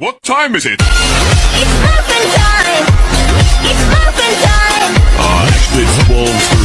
What time is it? It's muffin time! It's muffin time! Ah, uh.